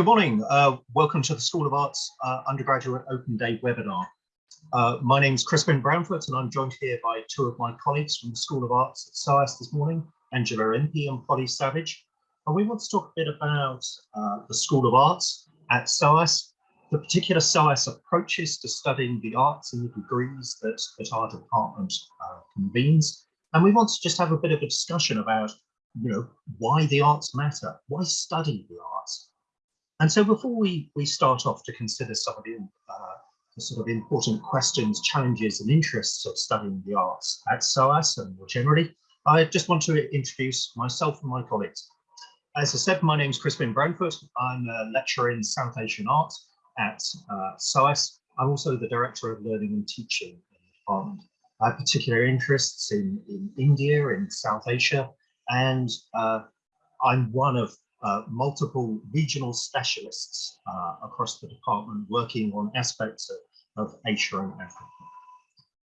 Good morning. Uh, welcome to the School of Arts uh, Undergraduate Open Day webinar. Uh, my name is Crispin Branfoot and I'm joined here by two of my colleagues from the School of Arts at SOAS this morning, Angela Impey and Polly Savage. And we want to talk a bit about uh, the School of Arts at SOAS, the particular SOAS approaches to studying the arts and the degrees that, that our department uh, convenes. And we want to just have a bit of a discussion about you know, why the arts matter, why study the arts. And so before we, we start off to consider some of the, uh, the sort of important questions, challenges and interests of studying the arts at SOAS and more generally, I just want to introduce myself and my colleagues. As I said, my name is Crispin Branfoot. I'm a lecturer in South Asian art at uh, SOAS. I'm also the Director of Learning and Teaching in the department. I have particular interests in, in India, in South Asia, and uh, I'm one of uh, multiple regional specialists uh, across the department working on aspects of, of Asia and Africa.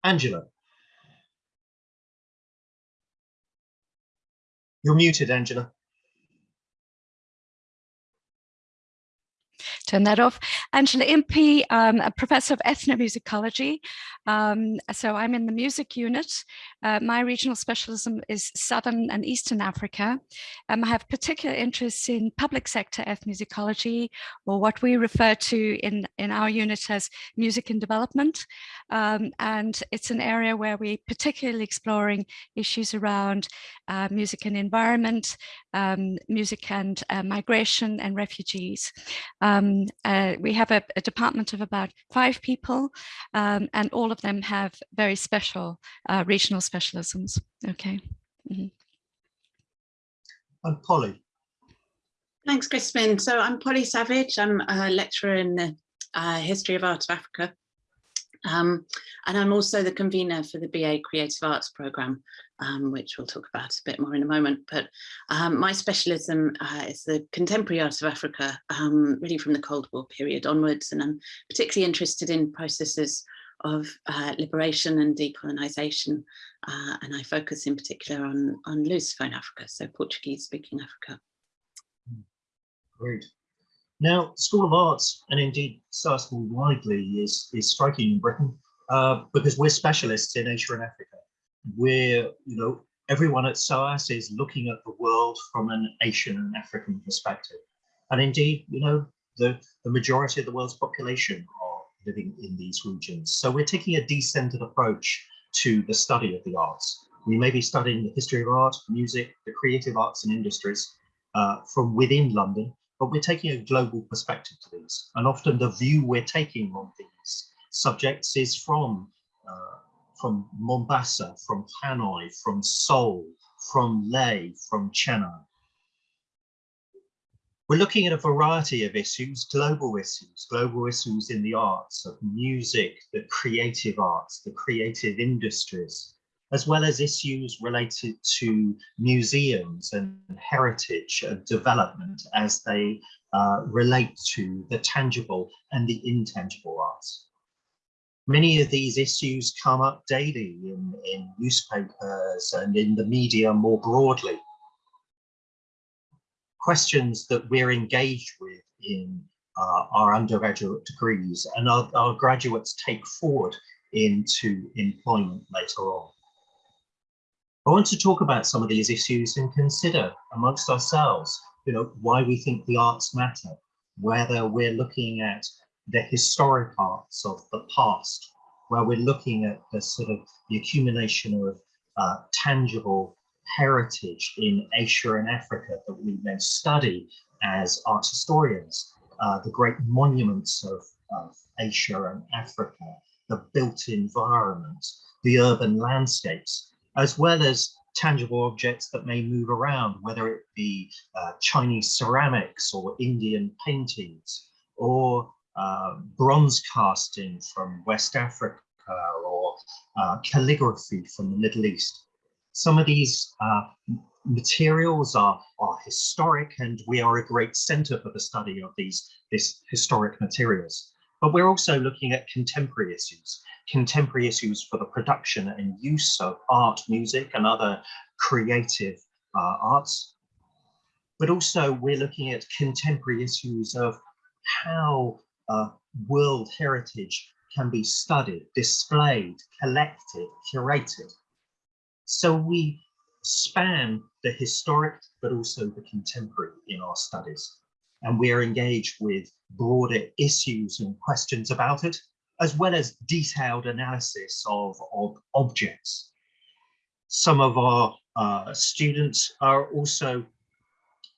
Angela. You're muted, Angela. Turn that off. Angela Impey, um, a professor of ethnomusicology. Um, so I'm in the music unit. Uh, my regional specialism is Southern and Eastern Africa. Um, I have particular interests in public sector ethnomusicology, or what we refer to in, in our unit as music and development. Um, and it's an area where we're particularly exploring issues around uh, music and environment, um, music and uh, migration and refugees. Um, uh, we have a, a, department of about five people um, and all of them have very special uh, regional specialisms. Okay. Mm -hmm. And Polly. Thanks, Crispin. So I'm Polly Savage. I'm a lecturer in the uh, History of Art of Africa. Um, and I'm also the convener for the BA Creative Arts programme, um, which we'll talk about a bit more in a moment. But um, my specialism uh, is the contemporary art of Africa, um, really from the Cold War period onwards. And I'm particularly interested in processes of uh, liberation and decolonisation. Uh, and I focus in particular on, on Lusophone Africa, so Portuguese speaking Africa. Great. Now, School of Arts, and indeed SOAS more widely, is, is striking in Britain uh, because we're specialists in Asia and Africa. We're, you know, everyone at SOAS is looking at the world from an Asian and African perspective. And indeed, you know, the, the majority of the world's population are living in these regions. So we're taking a decentered approach to the study of the arts. We may be studying the history of art, music, the creative arts and industries uh, from within London, but we're taking a global perspective to these. And often the view we're taking on these subjects is from, uh, from Mombasa, from Hanoi, from Seoul, from Leh, from Chennai. We're looking at a variety of issues, global issues, global issues in the arts, of music, the creative arts, the creative industries, as well as issues related to museums and heritage and development as they uh, relate to the tangible and the intangible arts. Many of these issues come up daily in, in newspapers and in the media more broadly. Questions that we're engaged with in uh, our undergraduate degrees and our, our graduates take forward into employment later on. I want to talk about some of these issues and consider amongst ourselves, you know, why we think the arts matter, whether we're looking at the historic arts of the past, where we're looking at the sort of the accumulation of uh, tangible heritage in Asia and Africa that we may study as art historians, uh, the great monuments of, of Asia and Africa, the built environment, the urban landscapes, as well as tangible objects that may move around, whether it be uh, Chinese ceramics or Indian paintings or uh, bronze casting from West Africa or uh, calligraphy from the Middle East. Some of these uh, materials are, are historic and we are a great center for the study of these, these historic materials. But we're also looking at contemporary issues, contemporary issues for the production and use of art, music, and other creative uh, arts. but also we're looking at contemporary issues of how uh, world heritage can be studied, displayed, collected, curated. So we span the historic, but also the contemporary in our studies. And we are engaged with broader issues and questions about it, as well as detailed analysis of, of objects. Some of our uh, students are also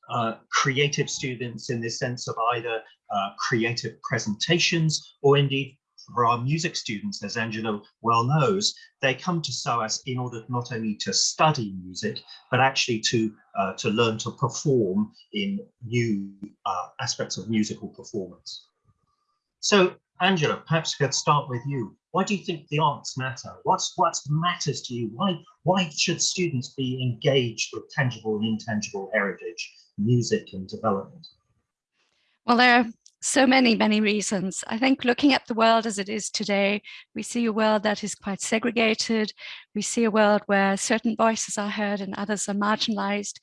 uh, creative students in the sense of either uh, creative presentations or indeed for our music students, as Angela well knows, they come to SOAS in order not only to study music, but actually to, uh, to learn to perform in new uh, aspects of musical performance. So Angela, perhaps we could start with you. Why do you think the arts matter? What's what matters to you? Why why should students be engaged with tangible and intangible heritage, music and development? Well, there are so many, many reasons. I think looking at the world as it is today, we see a world that is quite segregated. We see a world where certain voices are heard and others are marginalized.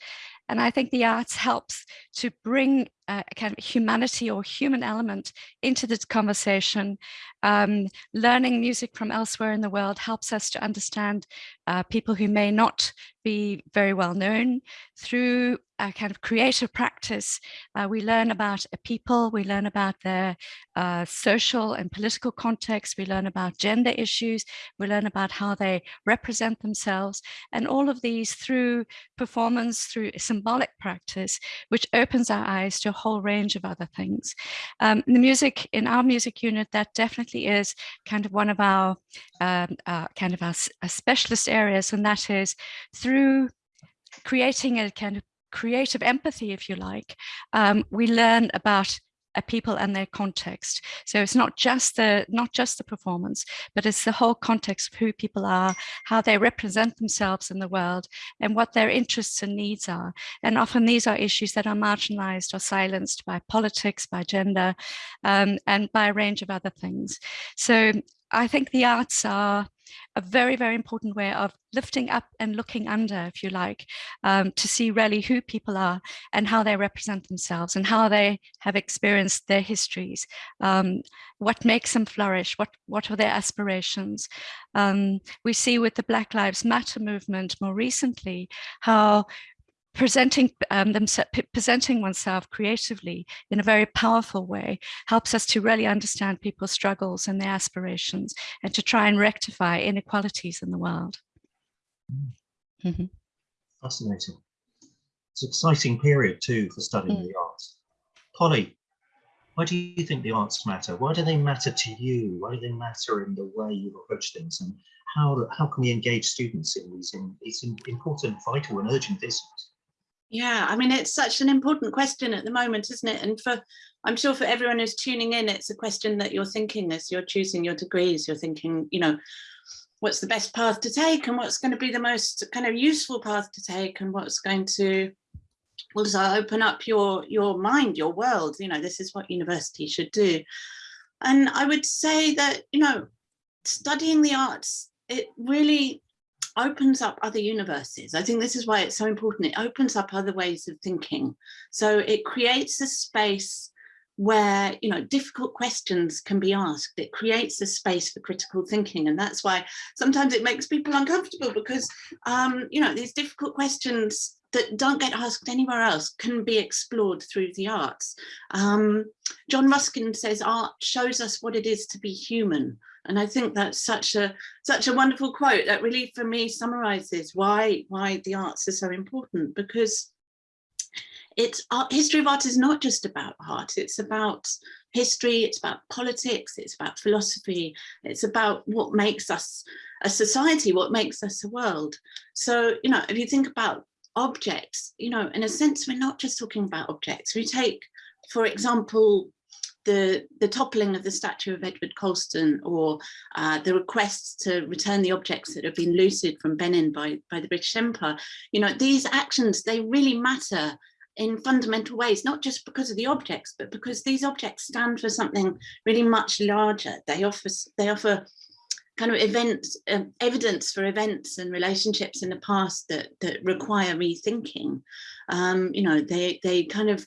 And I think the arts helps to bring a kind of humanity or human element into this conversation. Um, learning music from elsewhere in the world helps us to understand uh, people who may not be very well known. Through a kind of creative practice, uh, we learn about a people, we learn about their uh, social and political context, we learn about gender issues, we learn about how they represent themselves, and all of these through performance, through symbolic practice, which opens our eyes to a whole range of other things. Um, the music in our music unit, that definitely is kind of one of our um, uh, kind of our, our specialist areas, and that is through creating a kind of creative empathy, if you like, um, we learn about people and their context. So it's not just the not just the performance, but it's the whole context of who people are, how they represent themselves in the world, and what their interests and needs are. And often these are issues that are marginalized or silenced by politics, by gender, um, and by a range of other things. So I think the arts are a very, very important way of lifting up and looking under, if you like, um, to see really who people are and how they represent themselves and how they have experienced their histories, um, what makes them flourish, what, what are their aspirations. Um, we see with the Black Lives Matter movement more recently, how presenting um, themselves, presenting oneself creatively in a very powerful way helps us to really understand people's struggles and their aspirations and to try and rectify inequalities in the world. Mm -hmm. Fascinating. It's an exciting period too for studying mm. the arts. Polly, why do you think the arts matter? Why do they matter to you? Why do they matter in the way you approach things? And how, how can we engage students in these, in these important, vital and urgent issues? Yeah, I mean, it's such an important question at the moment, isn't it? And for, I'm sure for everyone who's tuning in, it's a question that you're thinking as you're choosing your degrees, you're thinking, you know, what's the best path to take and what's going to be the most kind of useful path to take and what's going to also open up your, your mind, your world, you know, this is what university should do. And I would say that, you know, studying the arts, it really opens up other universes. I think this is why it's so important. It opens up other ways of thinking. So it creates a space where you know difficult questions can be asked it creates a space for critical thinking and that's why sometimes it makes people uncomfortable because um you know these difficult questions that don't get asked anywhere else can be explored through the arts um john ruskin says art shows us what it is to be human and I think that's such a such a wonderful quote that really for me summarizes why why the arts are so important because it's art, history of art is not just about art. It's about history it's about politics it's about philosophy it's about what makes us a society what makes us a world. So you know if you think about objects you know in a sense we're not just talking about objects. We take for example the, the toppling of the statue of Edward Colston or uh, the requests to return the objects that have been looted from Benin by, by the British Empire, you know, these actions, they really matter in fundamental ways, not just because of the objects, but because these objects stand for something really much larger. They offer, they offer kind of events, um, evidence for events and relationships in the past that that require rethinking. Um, you know, they they kind of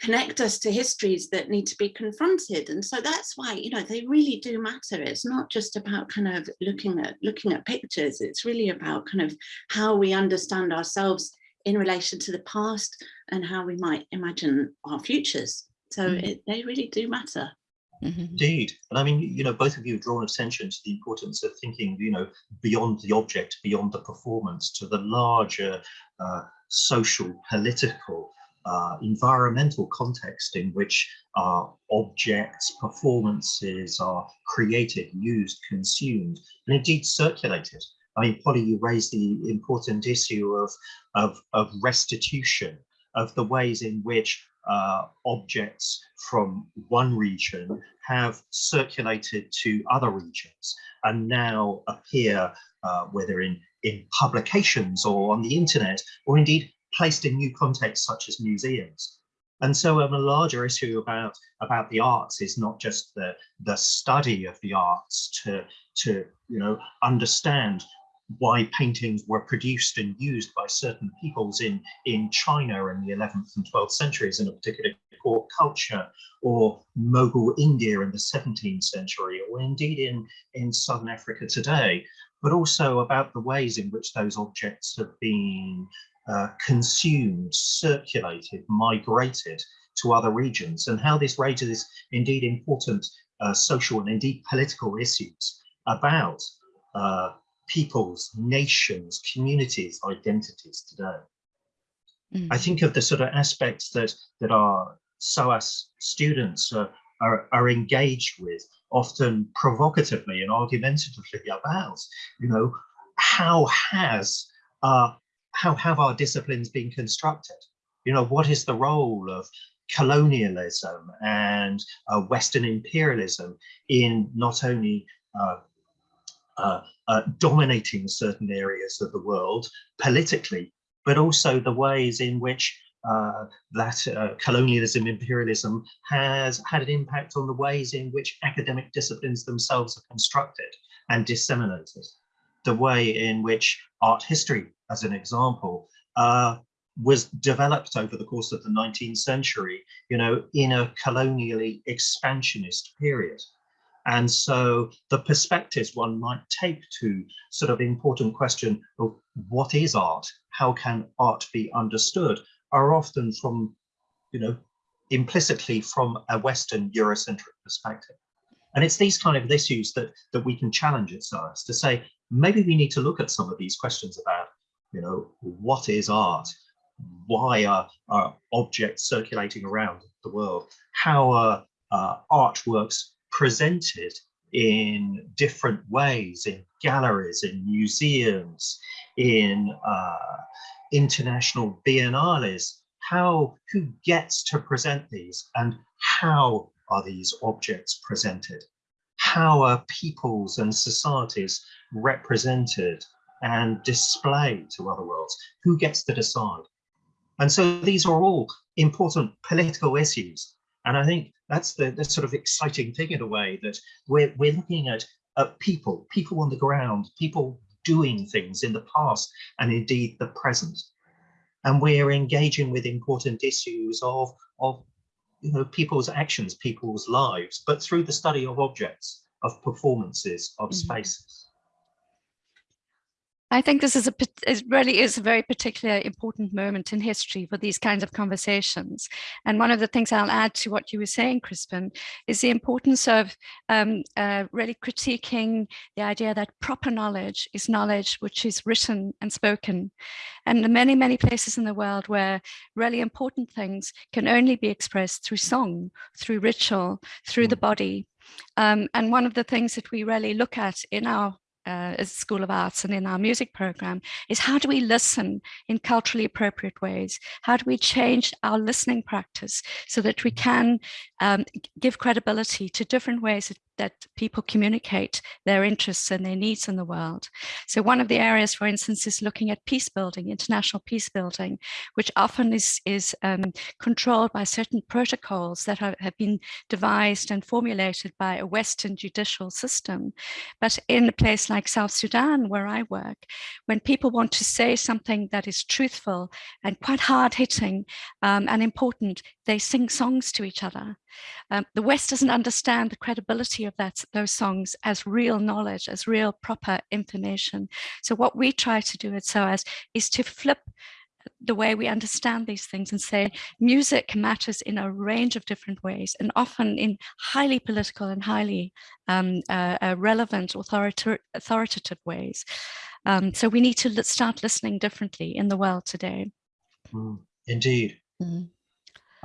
connect us to histories that need to be confronted and so that's why you know they really do matter it's not just about kind of looking at looking at pictures it's really about kind of how we understand ourselves in relation to the past and how we might imagine our futures so mm. it, they really do matter Mm -hmm. Indeed. And I mean, you know, both of you have drawn attention to the importance of thinking, you know, beyond the object, beyond the performance, to the larger uh, social, political, uh, environmental context in which uh, objects, performances are created, used, consumed, and indeed circulated. I mean, Polly, you raised the important issue of, of, of restitution, of the ways in which uh, objects from one region have circulated to other regions and now appear, uh, whether in, in publications or on the internet, or indeed placed in new contexts such as museums. And so um, a larger issue about, about the arts is not just the, the study of the arts to, to you know, understand why paintings were produced and used by certain peoples in, in China in the 11th and 12th centuries in a particular court culture, or Mughal India in the 17th century, or indeed in, in Southern Africa today, but also about the ways in which those objects have been uh, consumed, circulated, migrated to other regions, and how this raises indeed important uh, social and indeed political issues about uh, peoples, nations, communities, identities today. Mm. I think of the sort of aspects that that our SOAS students are, are, are engaged with, often provocatively and argumentatively about, you know, how has uh, how have our disciplines been constructed? You know, what is the role of colonialism and uh, Western imperialism in not only uh, uh, uh, dominating certain areas of the world politically, but also the ways in which uh, that uh, colonialism, imperialism has had an impact on the ways in which academic disciplines themselves are constructed and disseminated. The way in which art history, as an example, uh, was developed over the course of the 19th century, you know, in a colonially expansionist period. And so the perspectives one might take to sort of important question of what is art? How can art be understood? Are often from, you know, implicitly from a Western Eurocentric perspective. And it's these kind of issues that, that we can challenge at ourselves to say, maybe we need to look at some of these questions about, you know, what is art? Why are, are objects circulating around the world? How are uh, artworks presented in different ways in galleries, in museums, in uh, international biennales? How, who gets to present these and how are these objects presented? How are peoples and societies represented and displayed to other worlds? Who gets to decide? And so these are all important political issues. And I think that's the, the sort of exciting thing in a way that we're, we're looking at, at people, people on the ground, people doing things in the past and indeed the present. And we're engaging with important issues of, of you know, people's actions, people's lives, but through the study of objects, of performances, of mm -hmm. spaces. I think this is a it really is a very particular important moment in history for these kinds of conversations. And one of the things I'll add to what you were saying, Crispin, is the importance of um, uh, really critiquing the idea that proper knowledge is knowledge which is written and spoken. And the many, many places in the world where really important things can only be expressed through song, through ritual, through the mm. body. Um, and one of the things that we really look at in our uh, as School of Arts and in our music program is how do we listen in culturally appropriate ways? How do we change our listening practice so that we can um, give credibility to different ways that that people communicate their interests and their needs in the world. So one of the areas, for instance, is looking at peace building, international peace building, which often is, is um, controlled by certain protocols that are, have been devised and formulated by a Western judicial system. But in a place like South Sudan, where I work, when people want to say something that is truthful and quite hard hitting um, and important, they sing songs to each other. Um, the West doesn't understand the credibility of that, those songs as real knowledge, as real proper information. So what we try to do at SOAS is to flip the way we understand these things and say music matters in a range of different ways and often in highly political and highly um, uh, uh, relevant authorita authoritative ways. Um, so we need to start listening differently in the world today. Mm, indeed. Mm.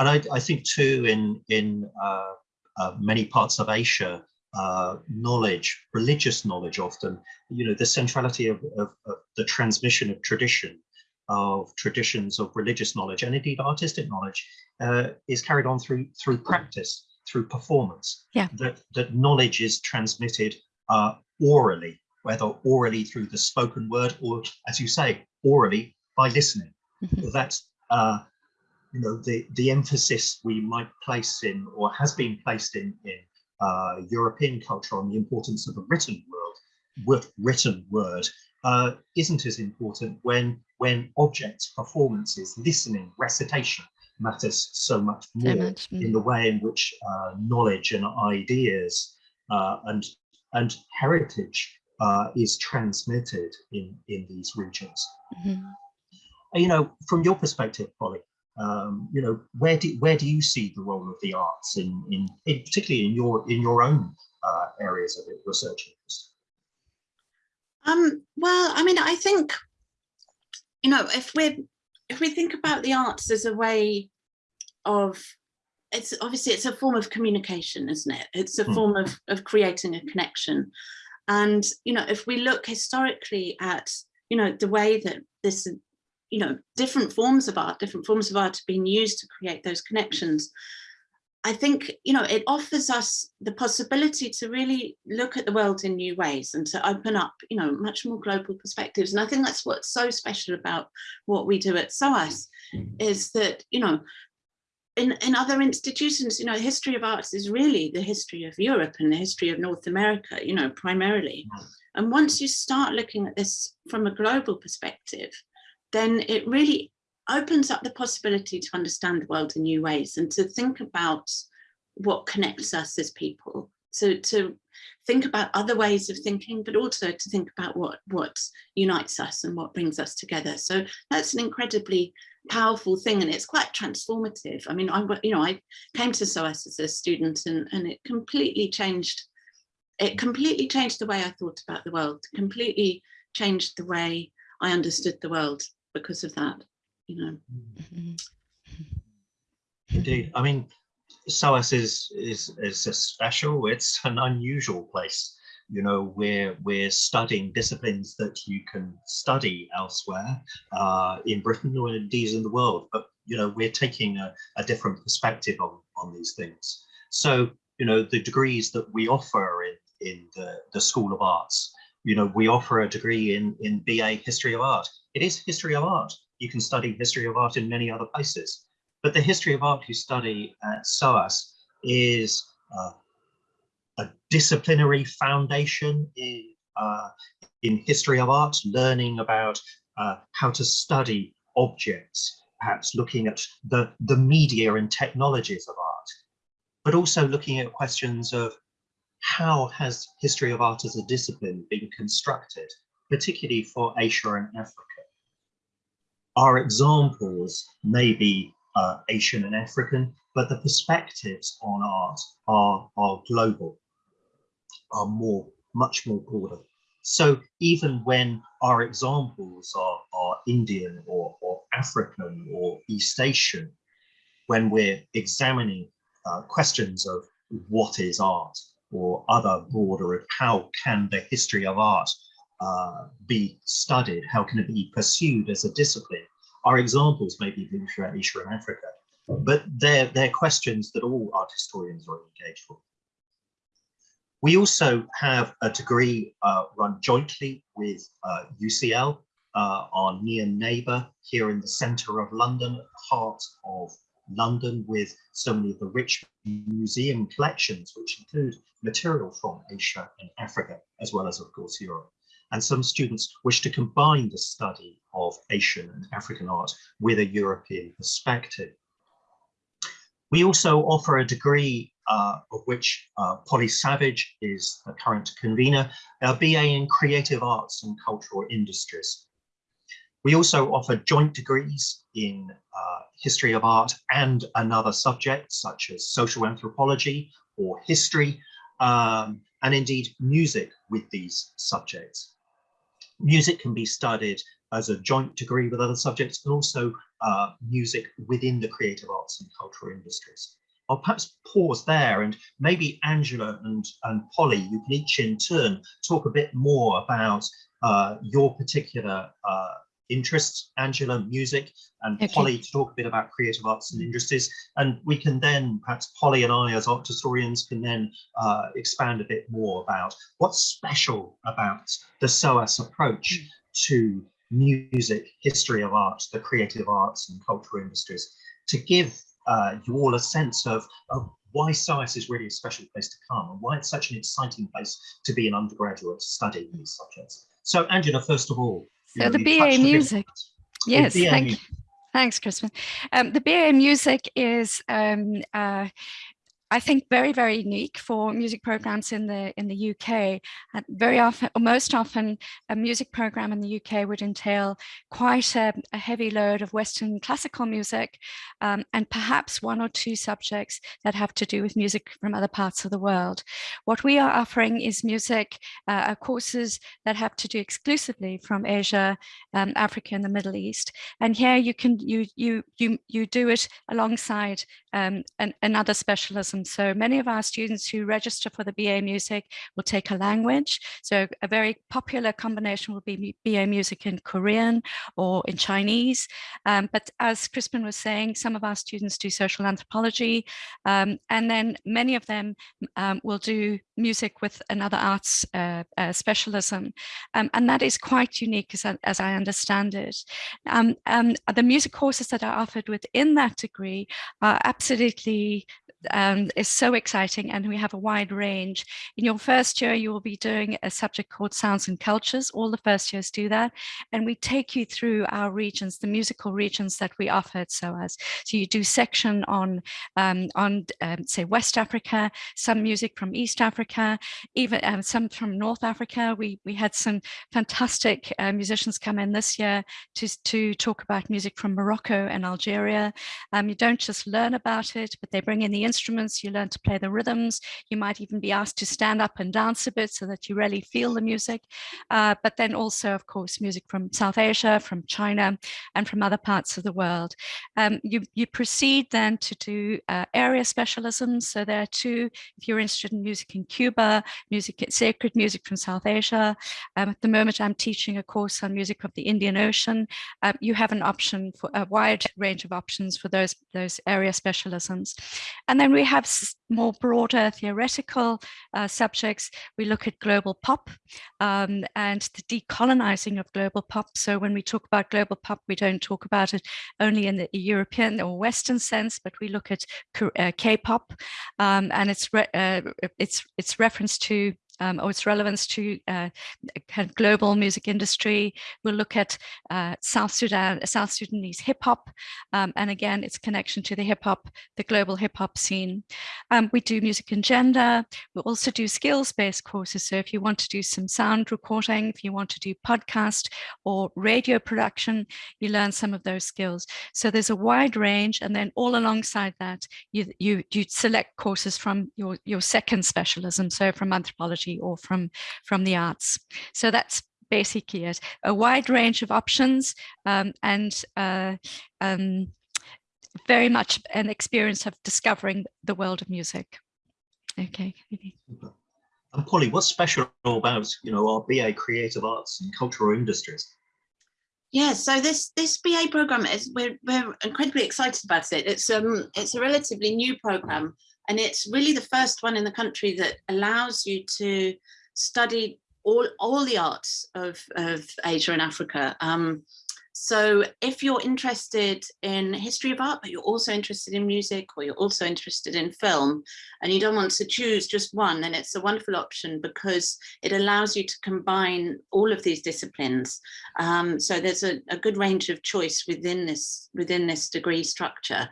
And I, I, think too in, in uh, uh many parts of Asia, uh, knowledge, religious knowledge often, you know, the centrality of, of, of the transmission of tradition of traditions of religious knowledge and indeed artistic knowledge uh, is carried on through through practice, through performance. Yeah. That that knowledge is transmitted uh, orally, whether orally through the spoken word or, as you say, orally by listening. Mm -hmm. That's uh, you know the the emphasis we might place in or has been placed in in uh, European culture on the importance of a written world, written word uh, isn't as important when when objects, performances, listening, recitation matters so much more much. Mm. in the way in which uh, knowledge and ideas uh, and and heritage uh, is transmitted in in these regions. Mm -hmm. You know, from your perspective, Polly, um, you know, where do where do you see the role of the arts in in, in particularly in your in your own uh, areas of research interest? Um, well, I mean, I think, you know, if we if we think about the arts as a way of it's obviously it's a form of communication, isn't it? It's a mm. form of, of creating a connection. And, you know, if we look historically at, you know, the way that this, you know, different forms of art, different forms of art have been used to create those connections, I think, you know, it offers us the possibility to really look at the world in new ways and to open up, you know, much more global perspectives. And I think that's what's so special about what we do at SOAS mm-hmm. is that, you know, in, in other institutions, you know, history of arts is really the history of Europe and the history of North America, you know, primarily. And once you start looking at this from a global perspective, then it really opens up the possibility to understand the world in new ways and to think about what connects us as people. So to think about other ways of thinking, but also to think about what, what unites us and what brings us together. So that's an incredibly powerful thing and it's quite transformative. I mean, I, you know, I came to SOAS as a student and, and it completely changed, it completely changed the way I thought about the world, completely changed the way I understood the world because of that you know. Mm-hmm. Indeed, I mean, SOAS is is is a special. It's an unusual place. You know, we're we're studying disciplines that you can study elsewhere uh, in Britain or indeed in the world. But you know, we're taking a, a different perspective on on these things. So you know, the degrees that we offer in in the the School of Arts. You know, we offer a degree in in BA History of Art. It is history of art you can study history of art in many other places. But the history of art you study at SOAS is uh, a disciplinary foundation in, uh, in history of art, learning about uh, how to study objects, perhaps looking at the, the media and technologies of art, but also looking at questions of how has history of art as a discipline been constructed, particularly for Asia and Africa. Our examples may be uh, Asian and African, but the perspectives on art are, are global, are more, much more broader. So even when our examples are, are Indian or, or African or East Asian, when we're examining uh, questions of what is art or other broader of how can the history of art uh, be studied? How can it be pursued as a discipline? Our examples may be throughout Asia and Africa, but they're, they're questions that all art historians are engaged with. We also have a degree uh, run jointly with uh, UCL, uh, our near neighbour here in the centre of London, heart of London, with so many of the rich museum collections, which include material from Asia and Africa, as well as, of course, Europe. And some students wish to combine the study of Asian and African art with a European perspective. We also offer a degree uh, of which uh, Polly Savage is the current convener, a BA in Creative Arts and Cultural Industries. We also offer joint degrees in uh, history of art and another subject such as social anthropology or history, um, and indeed music with these subjects. Music can be studied as a joint degree with other subjects, but also uh, music within the creative arts and cultural industries. I'll perhaps pause there and maybe Angela and, and Polly, you can each in turn talk a bit more about uh, your particular uh, interests, Angela, music, and okay. Polly to talk a bit about creative arts and industries. And we can then, perhaps Polly and I as art historians can then uh, expand a bit more about what's special about the SOAS approach mm. to music, history of art, the creative arts and cultural industries, to give uh, you all a sense of, of why SOAS is really a special place to come and why it's such an exciting place to be an undergraduate studying these subjects. So Angela, first of all, so the BA music. Yes, thank you. Thanks, Crispin. Um, the BA music is um, uh, I think very, very unique for music programs in the in the UK. And very often, or most often, a music program in the UK would entail quite a, a heavy load of Western classical music um, and perhaps one or two subjects that have to do with music from other parts of the world. What we are offering is music uh, courses that have to do exclusively from Asia, um, Africa, and the Middle East. And here you can you you you you do it alongside um, an, another specialism so many of our students who register for the BA Music will take a language. So a very popular combination will be BA Music in Korean or in Chinese. Um, but as Crispin was saying, some of our students do social anthropology, um, and then many of them um, will do music with another arts uh, uh, specialism. Um, and that is quite unique as, as I understand it. Um, the music courses that are offered within that degree are absolutely absolutely um, is so exciting and we have a wide range. In your first year, you will be doing a subject called Sounds and Cultures. All the first years do that. And we take you through our regions, the musical regions that we offer at SOAS. So you do section on, um, on um, say, West Africa, some music from East Africa, even um, some from North Africa. We, we had some fantastic uh, musicians come in this year to, to talk about music from Morocco and Algeria. Um, you don't just learn about it, but they bring in the instruments, you learn to play the rhythms. You might even be asked to stand up and dance a bit so that you really feel the music. Uh, but then also, of course, music from South Asia, from China, and from other parts of the world. Um, you, you proceed then to do uh, area specialisms. So there are two, if you're interested in music in Cuba, music, sacred music from South Asia. Um, at the moment, I'm teaching a course on music of the Indian Ocean. Um, you have an option for a wide range of options for those, those area specialisms. And then we have more broader theoretical uh, subjects. We look at global pop um, and the decolonizing of global pop. So when we talk about global pop, we don't talk about it only in the European or Western sense, but we look at uh, K-pop um, and its, uh, its, its reference to um, or its relevance to uh, kind of global music industry. We'll look at uh, South Sudan, South Sudanese hip hop, um, and again, its connection to the hip hop, the global hip hop scene. Um, we do music and gender. We also do skills-based courses. So if you want to do some sound recording, if you want to do podcast or radio production, you learn some of those skills. So there's a wide range, and then all alongside that, you you you select courses from your your second specialism. So from anthropology or from, from the arts. So that's basically it. A wide range of options um, and uh, um, very much an experience of discovering the world of music. Okay. And Polly, what's special about you know our BA Creative Arts and Cultural Industries? Yeah, so this this BA program is we're we're incredibly excited about it. It's um it's a relatively new program and it's really the first one in the country that allows you to study all, all the arts of, of Asia and Africa. Um, so if you're interested in history of art, but you're also interested in music or you're also interested in film and you don't want to choose just one, then it's a wonderful option because it allows you to combine all of these disciplines. Um, so there's a, a, good range of choice within this, within this degree structure.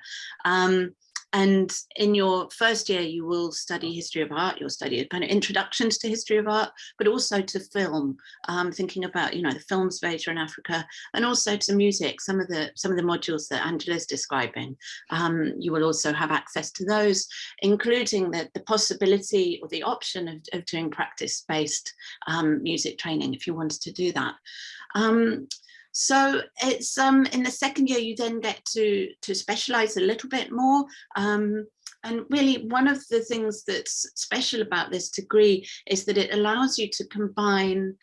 Um, and in your first year, you will study history of art, you'll study kind of introductions to history of art, but also to film, um, thinking about, you know, the films of Asia and Africa, and also to music, some of the some of the modules that Angela's describing. Um, you will also have access to those, including the, the possibility or the option of, of doing practice-based um, music training if you wanted to do that. So it's um, in the second year, you then get to, to specialize a little bit more. Um, and really one of the things that's special about this degree is that it allows you to combine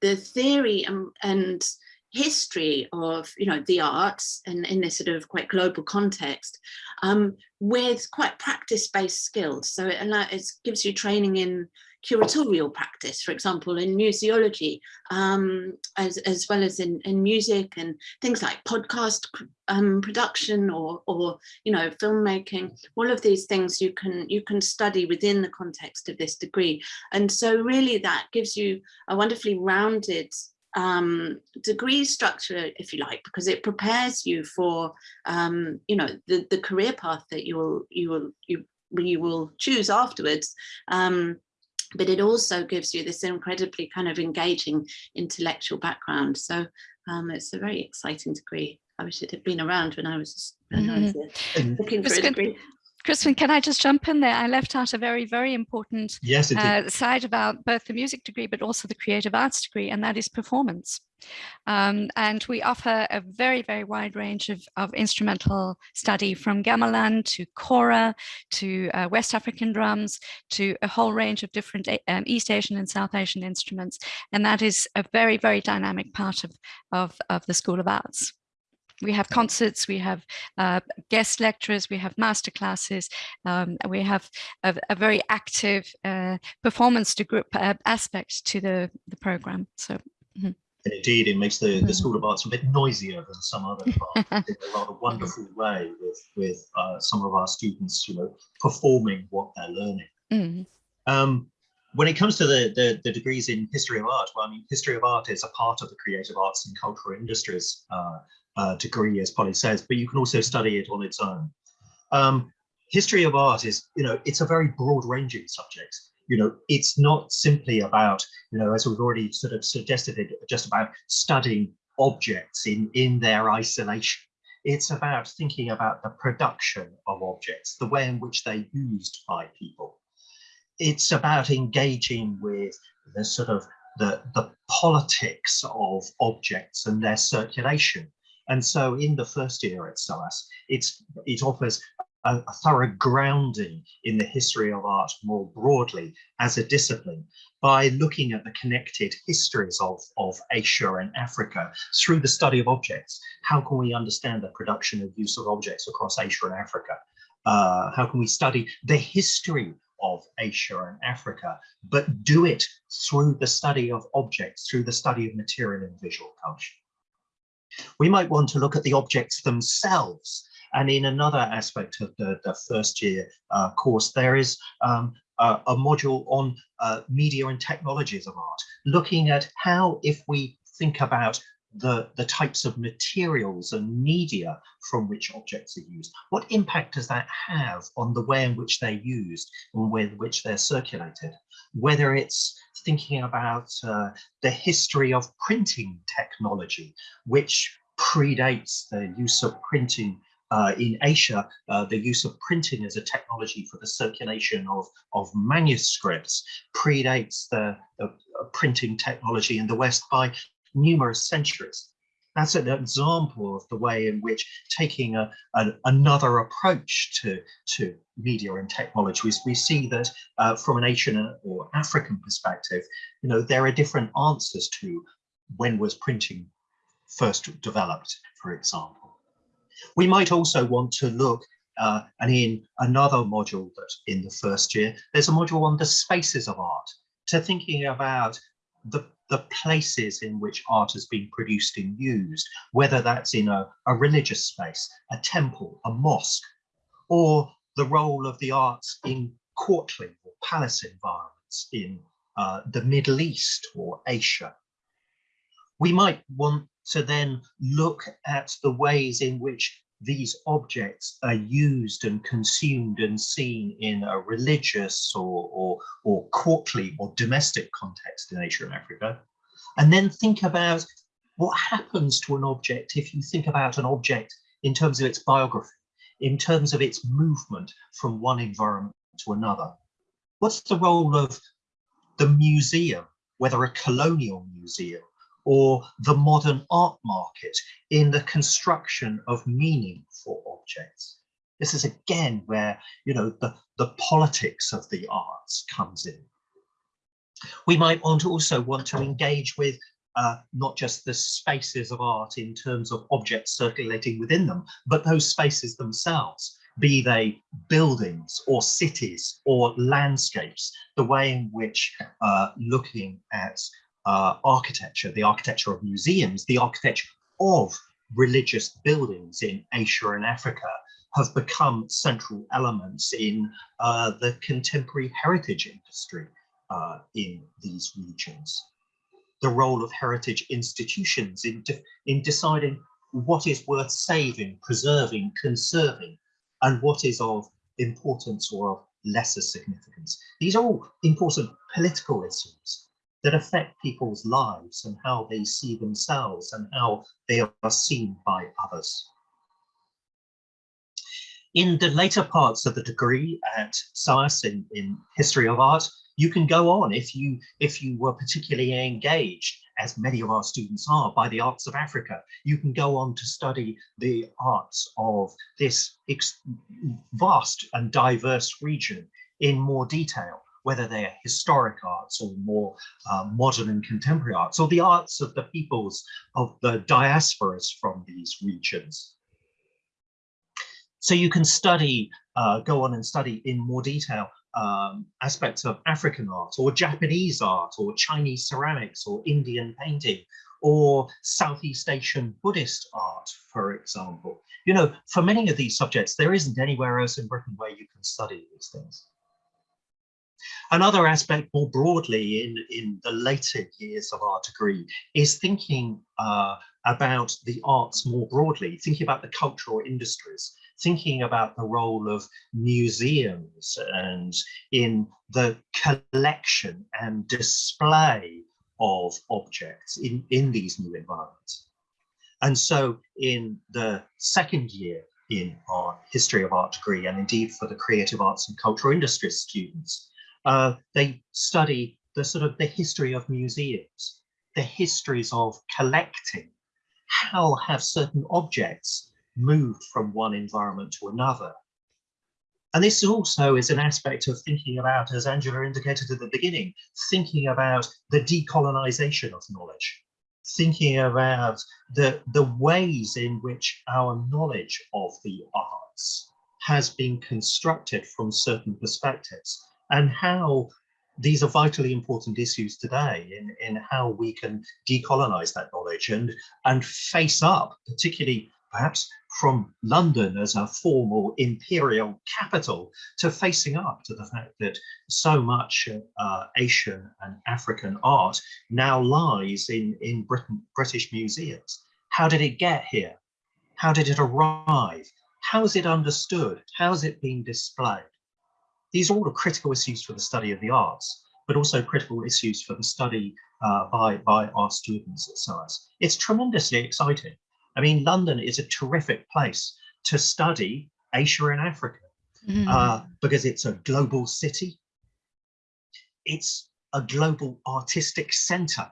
the theory and, and history of you know the arts and in this sort of quite global context um, with quite practice-based skills so it, allows, it gives you training in curatorial practice, for example, in museology, um, as, as well as in, in music and things like podcast um, production or, or, you know, filmmaking, all of these things you can, you can study within the context of this degree. And so really that gives you a wonderfully rounded um, degree structure, if you like, because it prepares you for, um, you know, the, the career path that you will, you will, you, you will choose afterwards. Um, but it also gives you this incredibly kind of engaging intellectual background. So um, it's a very exciting degree. I wish it had been around when I was, when I was mm-hmm. uh, looking for a degree. Crispin, can I just jump in there? I left out a very, very important yes, uh, side about both the music degree, but also the creative arts degree, and that is performance. Um, and we offer a very, very wide range of, of instrumental study from gamelan to kora to uh, West African drums to a whole range of different um, East Asian and South Asian instruments. And that is a very, very dynamic part of, of, of the School of Arts. We have concerts, we have uh, guest lecturers, we have master classes, um, we have a, a very active uh, performance to group uh, aspect to the, the program. So. Mm -hmm. And indeed, it makes the, the mm-hmm. School of Arts a bit noisier than some other parts in a rather wonderful way with, with uh, some of our students, you know, performing what they're learning. Mm -hmm. um, when it comes to the, the, the, degrees in history of art, well, I mean, history of art is a part of the creative arts and cultural industries uh, uh, degree, as Polly says, but you can also study it on its own. Um, history of art is, you know, it's a very broad ranging subject. You know, it's not simply about, you know, as we've already sort of suggested it, just about studying objects in, in their isolation. It's about thinking about the production of objects, the way in which they're used by people. It's about engaging with the sort of the, the politics of objects and their circulation and so in the first year at SOAS, it's, it offers a, a, thorough grounding in the history of art more broadly as a discipline by looking at the connected histories of, of Asia and Africa through the study of objects. How can we understand the production and use of objects across Asia and Africa? Uh, how can we study the history of Asia and Africa, but do it through the study of objects, through the study of material and visual culture. We might want to look at the objects themselves. And in another aspect of the, the first year uh, course, there is um, a, module on uh, media and technologies of art, looking at how if we think about the, the types of materials and media from which objects are used. What impact does that have on the way in which they're used and with which they're circulated? Whether it's thinking about uh, the history of printing technology, which predates the use of printing uh, in Asia, uh, the use of printing as a technology for the circulation of, of manuscripts predates the, the printing technology in the West by numerous centuries. That's an example of the way in which taking a, another approach to, to media and technology, we, we see that uh, from an Asian or African perspective, you know, there are different answers to when was printing first developed, for example. We might also want to look uh, and in another module that in the first year, there's a module on the spaces of art, to thinking about the, the places in which art has been produced and used, whether that's in a, a religious space, a temple, a mosque, or the role of the arts in courtly or palace environments in uh, the Middle East or Asia. We might want to then look at the ways in which these objects are used and consumed and seen in a religious or, or, or courtly or domestic context in Asia and Africa. And then think about what happens to an object if you think about an object in terms of its biography, in terms of its movement from one environment to another. What's the role of the museum, whether a colonial museum or the modern art market in the construction of meaning for objects. This is again where you know the, the politics of the arts comes in. We might want to also want to engage with uh, not just the spaces of art in terms of objects circulating within them, but those spaces themselves, be they buildings or cities or landscapes, the way in which uh, looking at uh, architecture, the architecture of museums, the architecture of religious buildings in Asia and Africa have become central elements in uh, the contemporary heritage industry uh, in these regions. The role of heritage institutions in, de in deciding what is worth saving, preserving, conserving, and what is of importance or of lesser significance. These are all important political issues that affect people's lives and how they see themselves and how they are seen by others. In the later parts of the degree at SOAS in, in history of art, you can go on if you if you were particularly engaged, as many of our students are, by the arts of Africa. You can go on to study the arts of this vast and diverse region in more detail whether they are historic arts or more uh, modern and contemporary arts, or the arts of the peoples of the diasporas from these regions. So you can study, uh, go on and study in more detail um, aspects of African art or Japanese art or Chinese ceramics or Indian painting or Southeast Asian Buddhist art, for example. You know, for many of these subjects, there isn't anywhere else in Britain where you can study these things. Another aspect more broadly in, in the later years of our degree is thinking uh, about the arts more broadly, thinking about the cultural industries, thinking about the role of museums and in the collection and display of objects in, in these new environments. And so in the second year in our history of art degree and indeed for the creative arts and cultural industries students, uh, they study the sort of the history of museums, the histories of collecting. How have certain objects moved from one environment to another? And this also is an aspect of thinking about, as Angela indicated at the beginning, thinking about the decolonization of knowledge, thinking about the, the ways in which our knowledge of the arts has been constructed from certain perspectives and how these are vitally important issues today in, in how we can decolonize that knowledge and, and face up, particularly perhaps from London as a formal imperial capital to facing up to the fact that so much uh, Asian and African art now lies in, in Britain, British museums. How did it get here? How did it arrive? How is it understood? How is it being displayed? These are all the critical issues for the study of the arts, but also critical issues for the study uh, by, by our students at SOAS. It's tremendously exciting. I mean, London is a terrific place to study Asia and Africa mm uh, because it's a global city. It's a global artistic center.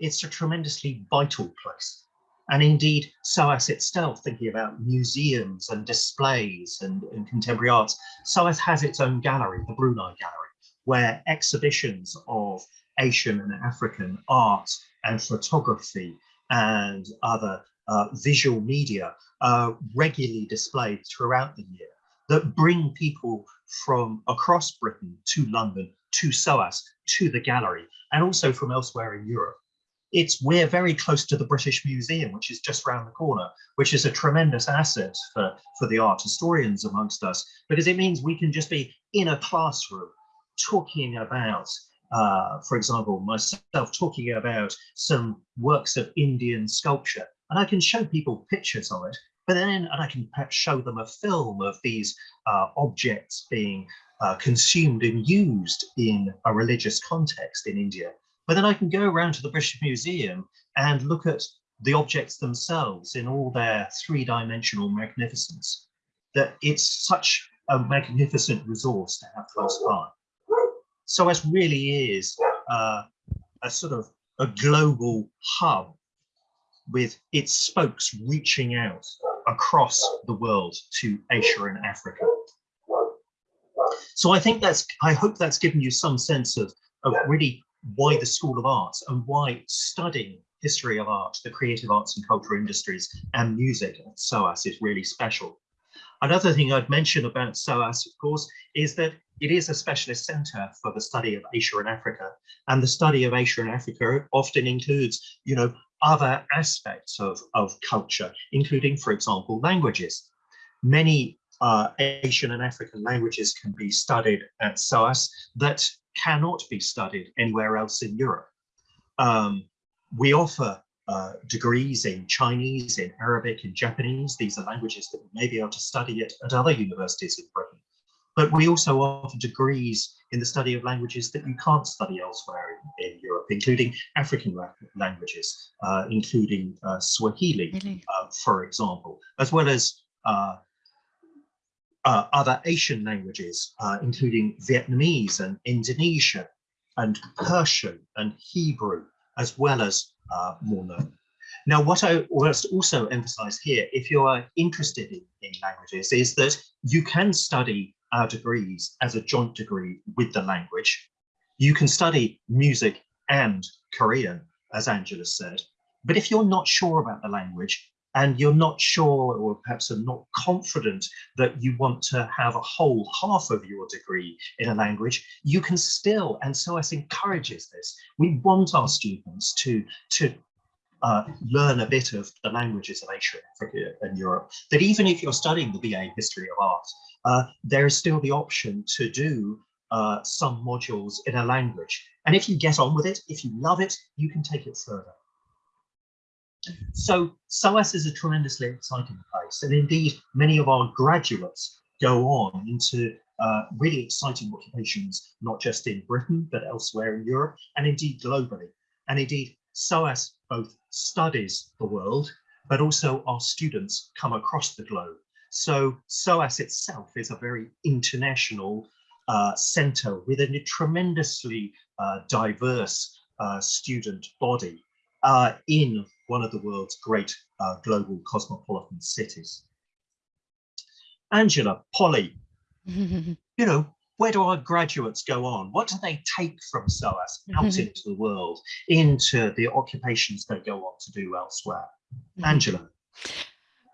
It's a tremendously vital place and indeed SOAS itself, thinking about museums and displays and, and, contemporary arts, SOAS has its own gallery, the Brunei Gallery, where exhibitions of Asian and African art and photography and other uh, visual media are regularly displayed throughout the year. that bring people from across Britain to London, to SOAS, to the gallery, and also from elsewhere in Europe. It's we're very close to the British Museum, which is just around the corner, which is a tremendous asset for, for the art historians amongst us, because it means we can just be in a classroom talking about uh, for example, myself talking about some works of Indian sculpture, and I can show people pictures of it, but then and I can perhaps show them a film of these uh, objects being uh, consumed and used in a religious context in India. But then I can go around to the British Museum and look at the objects themselves in all their three-dimensional magnificence. That it's such a magnificent resource to have close by. SOAS really is uh, a sort of a global hub with its spokes reaching out across the world to Asia and Africa. So I think that's, I hope that's given you some sense of, of really why the School of Arts and why studying history of art, the creative arts and cultural industries and music at SOAS is really special. Another thing I'd mention about SOAS, of course, is that it is a specialist centre for the study of Asia and Africa. And the study of Asia and Africa often includes, you know, other aspects of, of culture, including, for example, languages. Many uh, Asian and African languages can be studied at SOAS that cannot be studied anywhere else in Europe. Um, we offer uh, degrees in Chinese, in Arabic, in Japanese. These are languages that we may be able to study at, at other universities in Britain. But we also offer degrees in the study of languages that you can't study elsewhere in, in Europe, including African languages, uh, including uh, Swahili, really? uh, for example, as well as uh, uh, other Asian languages, uh, including Vietnamese and Indonesian and Persian and Hebrew, as well as more known. Now, what I must also emphasize here, if you are interested in, in languages, is that you can study our degrees as a joint degree with the language. You can study music and Korean, as Angela said, but if you're not sure about the language and you're not sure or perhaps are not confident that you want to have a whole half of your degree in a language, you can still, and SOAS encourages this, we want our students to, to uh, learn a bit of the languages of Asia, Africa and Europe, that even if you're studying the BA History of Art, uh, there is still the option to do uh, some modules in a language. And if you get on with it, if you love it, you can take it further. So SOAS is a tremendously exciting place. And indeed, many of our graduates go on into uh, really exciting occupations, not just in Britain, but elsewhere in Europe, and indeed globally. And indeed, SOAS both studies the world, but also our students come across the globe so SOAS itself is a very international uh, center with a tremendously uh, diverse uh, student body uh, in one of the world's great uh, global cosmopolitan cities. Angela, Polly, you know, where do our graduates go on? What do they take from SOAS out into the world, into the occupations they go on to do elsewhere? Mm-hmm. Angela.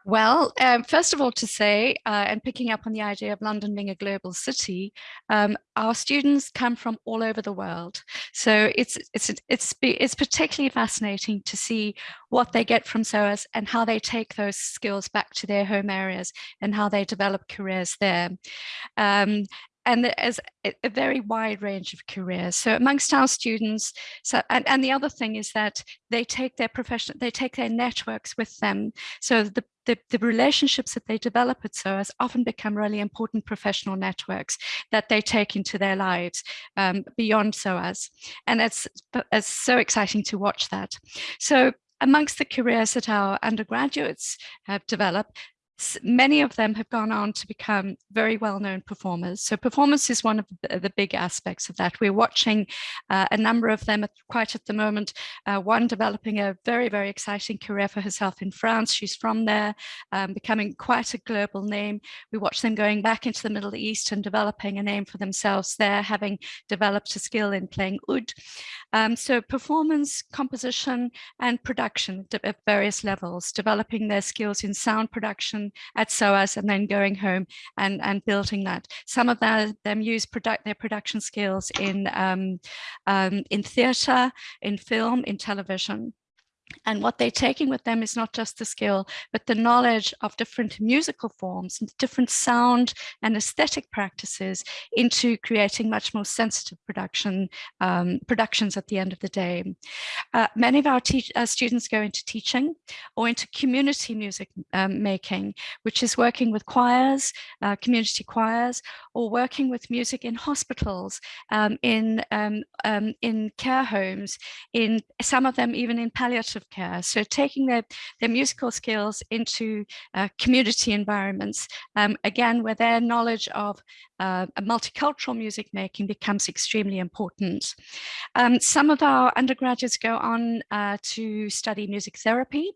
Well, um, first of all, to say, uh, and picking up on the idea of London being a global city, um, our students come from all over the world. So it's it's it's it's particularly fascinating to see what they get from SOAS and how they take those skills back to their home areas and how they develop careers there. Um, and there's a very wide range of careers. So amongst our students, so and, and the other thing is that they take their profession, they take their networks with them. So the, the, the relationships that they develop at SOAS often become really important professional networks that they take into their lives um, beyond SOAS. And it's, it's so exciting to watch that. So amongst the careers that our undergraduates have developed, many of them have gone on to become very well-known performers. So performance is one of the big aspects of that. We're watching uh, a number of them at, quite at the moment, uh, one developing a very, very exciting career for herself in France. She's from there, um, becoming quite a global name. We watch them going back into the Middle East and developing a name for themselves there, having developed a skill in playing oud. Um, so performance, composition, and production at various levels, developing their skills in sound production, at SOAS and then going home and, and building that. Some of them, them use product, their production skills in, um, um, in theatre, in film, in television. And what they're taking with them is not just the skill, but the knowledge of different musical forms, different sound and aesthetic practices into creating much more sensitive production um, productions at the end of the day. Uh, many of our uh, students go into teaching or into community music um, making, which is working with choirs, uh, community choirs, or working with music in hospitals, um, in, um, um, in care homes, in some of them even in palliative care. So taking their, their musical skills into uh, community environments, um, again, where their knowledge of uh, multicultural music making becomes extremely important. Um, some of our undergraduates go on uh, to study music therapy,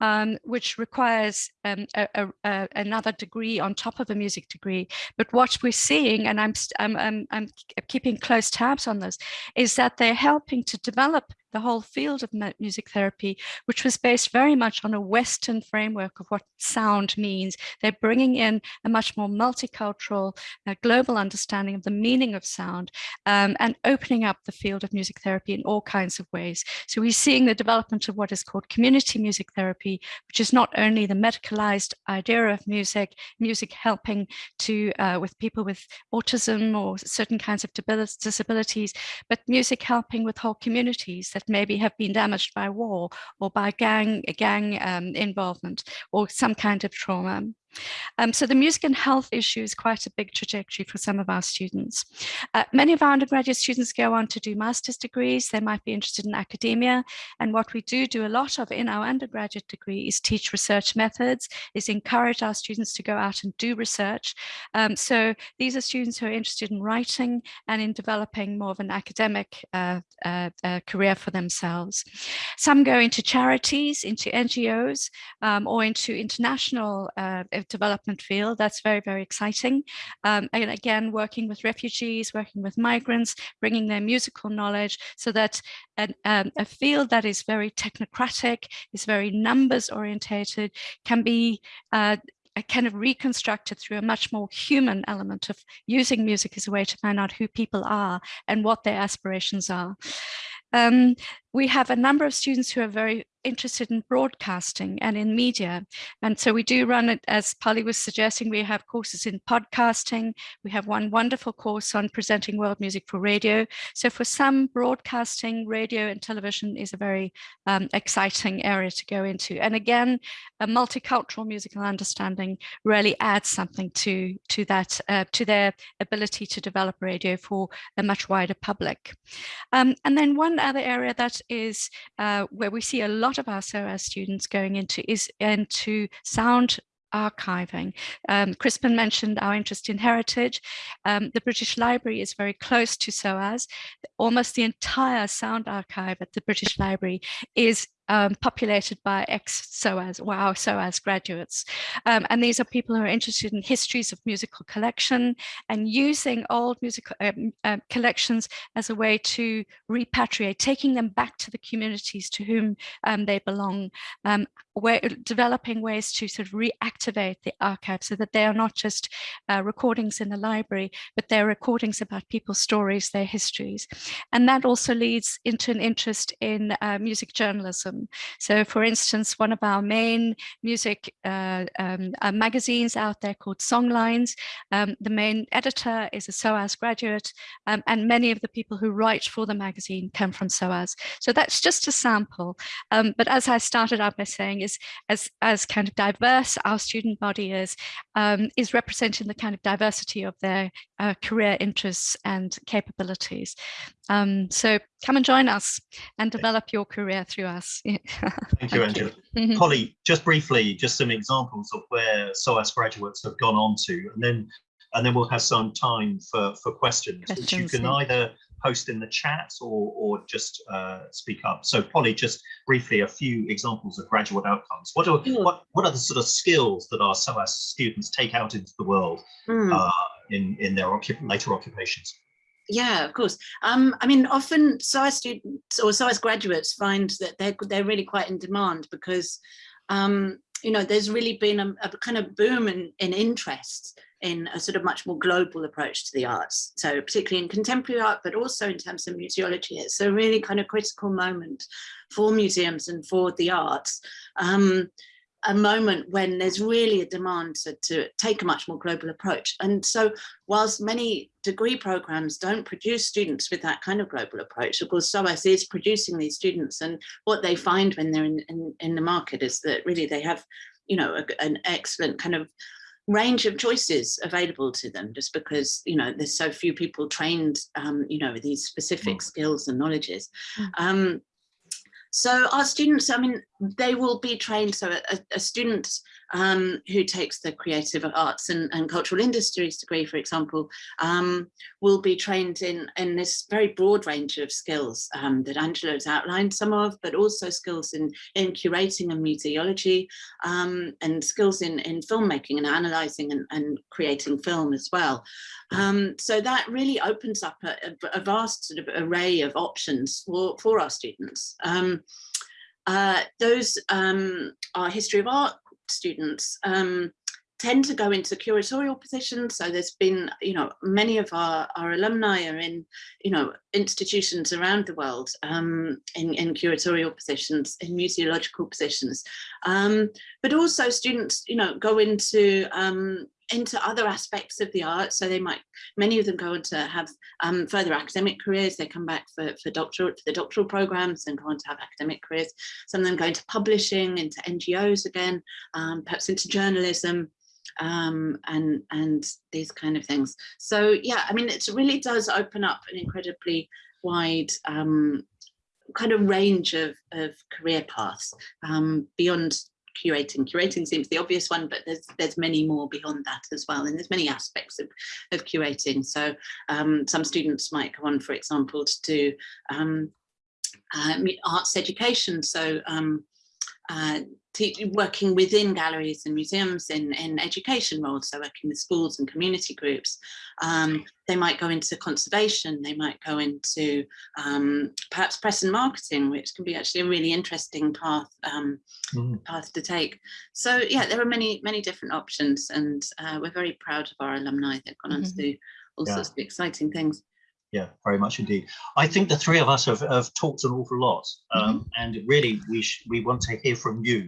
um, which requires um, a, a, a, another degree on top of a music degree. But what we're seeing, and I'm, I'm, I'm, I'm keeping close tabs on this, is that they're helping to develop the whole field of music therapy, which was based very much on a Western framework of what sound means. They're bringing in a much more multicultural, uh, global understanding of the meaning of sound um, and opening up the field of music therapy in all kinds of ways. So we're seeing the development of what is called community music therapy, which is not only the medicalized idea of music, music helping to uh, with people with autism or certain kinds of disabilities, but music helping with whole communities that that maybe have been damaged by war or by gang, gang um, involvement or some kind of trauma. Um, so the music and health issue is quite a big trajectory for some of our students. Uh, many of our undergraduate students go on to do master's degrees. They might be interested in academia. And what we do do a lot of in our undergraduate degree is teach research methods, is encourage our students to go out and do research. Um, so these are students who are interested in writing and in developing more of an academic uh, uh, uh career for themselves. Some go into charities, into NGOs, um, or into international uh, development field. That's very, very exciting. Um, and again, working with refugees, working with migrants, bringing their musical knowledge so that an, um, a field that is very technocratic, is very numbers orientated, can be uh, kind of reconstructed through a much more human element of using music as a way to find out who people are and what their aspirations are. Um, we have a number of students who are very interested in broadcasting and in media. And so we do run it, as Polly was suggesting, we have courses in podcasting. We have one wonderful course on presenting world music for radio. So for some, broadcasting, radio and television is a very um, exciting area to go into. And again, a multicultural musical understanding really adds something to, to that, uh, to their ability to develop radio for a much wider public. Um, and then one other area that is uh, where we see a lot of our SOAS students going into is into sound archiving. Um, Crispin mentioned our interest in heritage. Um, the British Library is very close to SOAS. Almost the entire sound archive at the British Library is um, populated by ex-SOAS, wow, SOAS graduates. Um, and these are people who are interested in histories of musical collection and using old musical um, uh, collections as a way to repatriate, taking them back to the communities to whom um, they belong, where, developing ways to sort of reactivate the archive so that they are not just uh, recordings in the library, but they're recordings about people's stories, their histories. And that also leads into an interest in uh, music journalism so for instance, one of our main music uh, um, uh, magazines out there called Songlines, um, the main editor is a SOAS graduate um, and many of the people who write for the magazine come from SOAS. So that's just a sample. Um, but as I started out by saying is as, as kind of diverse our student body is, um, is representing the kind of diversity of their uh, career interests and capabilities. Um, so come and join us and develop your career through us. Thank you, Angela. You. Polly, just briefly, just some examples of where SOAS graduates have gone on to, and then and then we'll have some time for, for questions, questions which you can yeah. either post in the chat or, or just uh, speak up. So Polly, just briefly, a few examples of graduate outcomes. What are, mm. what, what are the sort of skills that our SOAS students take out into the world mm. uh, in, in their occup later occupations? Yeah, of course. Um, I mean, often SOAS students or SOAS graduates find that they're, they're really quite in demand because um, you know, there's really been a, a kind of boom in, in interest in a sort of much more global approach to the arts. So particularly in contemporary art, but also in terms of museology, it's a really kind of critical moment for museums and for the arts. Um, a moment when there's really a demand to, to, take a much more global approach. And so whilst many degree programs don't produce students with that kind of global approach, of course SOAS is producing these students and what they find when they're in, in, in the market is that really they have, you know, a, an excellent kind of range of choices available to them just because you know there's so few people trained um, you know these specific mm. skills and knowledges mm. um, so our students, I mean, they will be trained. So a, a student um, who takes the creative arts and, and, cultural industries degree, for example, um, will be trained in, in this very broad range of skills um, that Angela has outlined some of, but also skills in, in curating and museology um, and skills in, in filmmaking and analysing and, and, creating film as well. Um, so that really opens up a, a, vast sort of array of options for, for our students. Uh, those um, are history of art students um, tend to go into curatorial positions. So there's been, you know, many of our, our alumni are in, you know, institutions around the world um, in, in curatorial positions, in museological positions. Um, but also students, you know, go into um, into other aspects of the art. So they might, many of them go on to have um, further academic careers. They come back for, for doctoral, for the doctoral programs and go on to have academic careers. Some of them go into publishing, into NGOs again, um, perhaps into journalism um, and, and these kind of things. So yeah, I mean, it really does open up an incredibly wide um, kind of range of, of career paths um, beyond curating. Curating seems the obvious one, but there's there's many more beyond that as well. And there's many aspects of, of curating. So um, some students might go on, for example, to do um, uh, arts education. So um, uh, working within galleries and museums in, in education roles, so working with schools and community groups. Um, they might go into conservation, they might go into um, perhaps press and marketing, which can be actually a really interesting path um, mm. path to take. So yeah, there are many, many different options and uh, we're very proud of our alumni that have gone on mm -hmm. to mm-hmm. do all yeah. sorts of exciting things yeah, very much indeed. I think the three of us have, have talked an awful lot, um, mm -hmm. and really we we want to hear from you.